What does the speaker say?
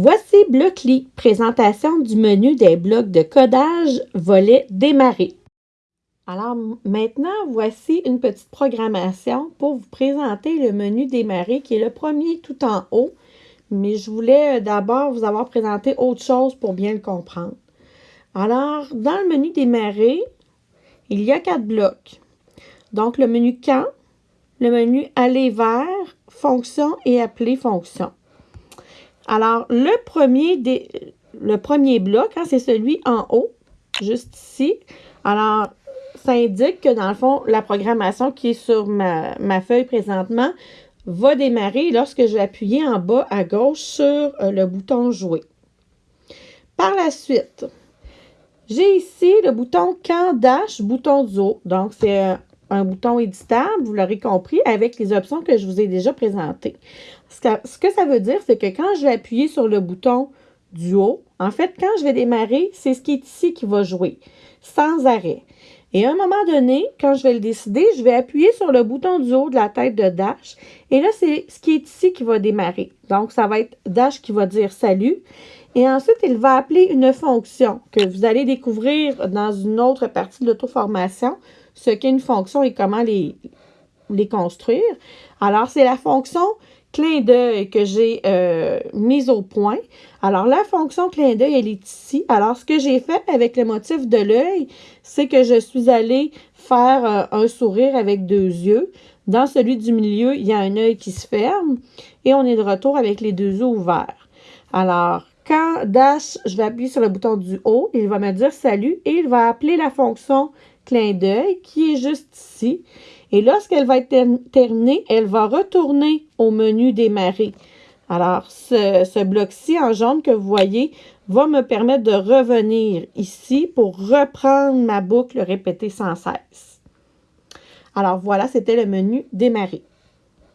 Voici Blockly, présentation du menu des blocs de codage volet démarrer. Alors maintenant, voici une petite programmation pour vous présenter le menu démarrer qui est le premier tout en haut. Mais je voulais euh, d'abord vous avoir présenté autre chose pour bien le comprendre. Alors, dans le menu démarrer, il y a quatre blocs. Donc, le menu quand, le menu aller vers, fonction et appeler fonction. Alors, le premier, bloc, hein, c'est celui en haut, juste ici. Alors, ça indique que dans le fond, la programmation qui est sur ma, feuille présentement va démarrer lorsque je vais appuyer en bas à gauche sur euh, le bouton Jouer. Par la suite, j'ai ici le bouton Quand Dash, bouton du haut. Donc, c'est un, bouton éditable, vous l'aurez compris, avec les options que je vous ai déjà présentées. Ce que, ce que ça veut dire, c'est que quand je vais appuyer sur le bouton du haut, en fait, quand je vais démarrer, c'est ce qui est ici qui va jouer, sans arrêt. Et à un moment donné, quand je vais le décider, je vais appuyer sur le bouton du haut de la tête de Dash. Et là, c'est ce qui est ici qui va démarrer. Donc, ça va être Dash qui va dire salut. Et ensuite, il va appeler une fonction que vous allez découvrir dans une autre partie de l'auto-formation, ce qu'est une fonction et comment les, les construire. Alors, c'est la fonction clin d'œil que j'ai euh, mise au point. Alors, la fonction clin d'œil, elle est ici. Alors, ce que j'ai fait avec le motif de l'œil, c'est que je suis allée faire euh, un sourire avec deux yeux. Dans celui du milieu, il y a un œil qui se ferme et on est de retour avec les deux yeux ouverts. Alors, quand Dash, je vais appuyer sur le bouton du haut, il va me dire salut et il va appeler la fonction clin d'œil qui est juste ici. Et lorsqu'elle va être terminée, elle va retourner au menu démarrer. Alors, ce, ce bloc-ci en jaune que vous voyez va me permettre de revenir ici pour reprendre ma boucle répétée sans cesse. Alors voilà, c'était le menu démarrer.